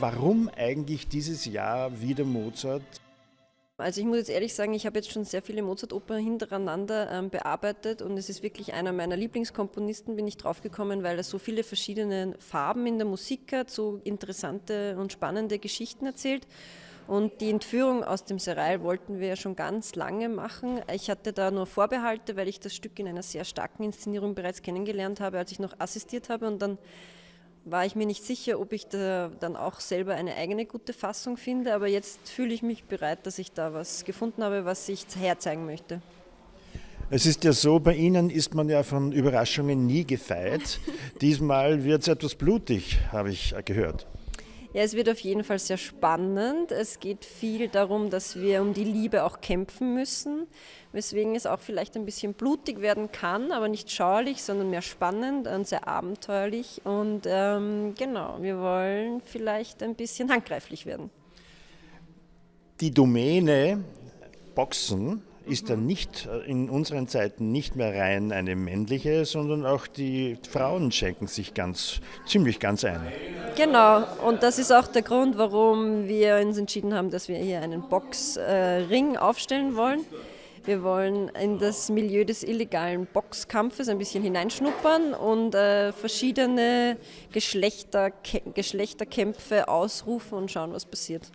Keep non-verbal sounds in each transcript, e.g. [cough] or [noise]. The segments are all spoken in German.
warum eigentlich dieses Jahr wieder Mozart? Also ich muss jetzt ehrlich sagen, ich habe jetzt schon sehr viele Mozart-Opern hintereinander ähm, bearbeitet und es ist wirklich einer meiner Lieblingskomponisten, bin ich draufgekommen, weil er so viele verschiedene Farben in der Musik hat, so interessante und spannende Geschichten erzählt. Und die Entführung aus dem Serail wollten wir ja schon ganz lange machen. Ich hatte da nur Vorbehalte, weil ich das Stück in einer sehr starken Inszenierung bereits kennengelernt habe, als ich noch assistiert habe. Und dann war ich mir nicht sicher, ob ich da dann auch selber eine eigene gute Fassung finde. Aber jetzt fühle ich mich bereit, dass ich da was gefunden habe, was ich herzeigen möchte. Es ist ja so, bei Ihnen ist man ja von Überraschungen nie gefeit. [laughs] Diesmal wird es etwas blutig, habe ich gehört. Ja, es wird auf jeden Fall sehr spannend. Es geht viel darum, dass wir um die Liebe auch kämpfen müssen, weswegen es auch vielleicht ein bisschen blutig werden kann, aber nicht schauerlich, sondern mehr spannend und sehr abenteuerlich. Und ähm, genau, wir wollen vielleicht ein bisschen handgreiflich werden. Die Domäne Boxen ist dann nicht äh, in unseren Zeiten nicht mehr rein eine männliche, sondern auch die Frauen schenken sich ganz, ziemlich ganz ein. Genau, und das ist auch der Grund, warum wir uns entschieden haben, dass wir hier einen Boxring aufstellen wollen. Wir wollen in das Milieu des illegalen Boxkampfes ein bisschen hineinschnuppern und äh, verschiedene Geschlechter, Geschlechterkämpfe ausrufen und schauen, was passiert.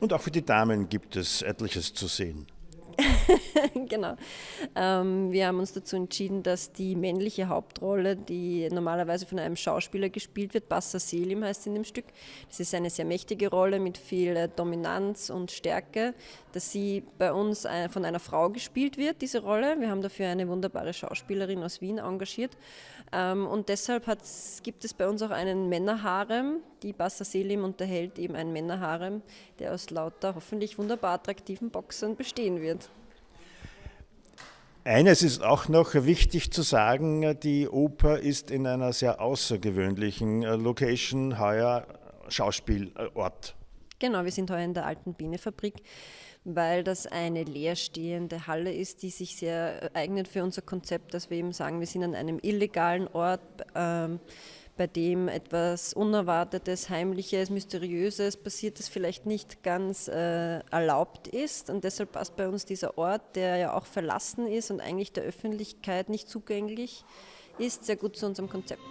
Und auch für die Damen gibt es etliches zu sehen. [laughs] genau. Ähm, wir haben uns dazu entschieden, dass die männliche Hauptrolle, die normalerweise von einem Schauspieler gespielt wird, Bassa Selim heißt in dem Stück, das ist eine sehr mächtige Rolle mit viel äh, Dominanz und Stärke, dass sie bei uns äh, von einer Frau gespielt wird, diese Rolle. Wir haben dafür eine wunderbare Schauspielerin aus Wien engagiert. Ähm, und deshalb gibt es bei uns auch einen Männerharem. Die Bassa Selim unterhält eben einen Männerharem, der aus lauter hoffentlich wunderbar attraktiven Boxern bestehen wird. Eines ist auch noch wichtig zu sagen, die Oper ist in einer sehr außergewöhnlichen äh, Location, heuer Schauspielort. Genau, wir sind heuer in der alten Bienefabrik, weil das eine leerstehende Halle ist, die sich sehr eignet für unser Konzept, dass wir eben sagen, wir sind an einem illegalen Ort. Ähm, bei dem etwas Unerwartetes, Heimliches, Mysteriöses passiert, das vielleicht nicht ganz äh, erlaubt ist. Und deshalb passt bei uns dieser Ort, der ja auch verlassen ist und eigentlich der Öffentlichkeit nicht zugänglich ist, sehr gut zu unserem Konzept.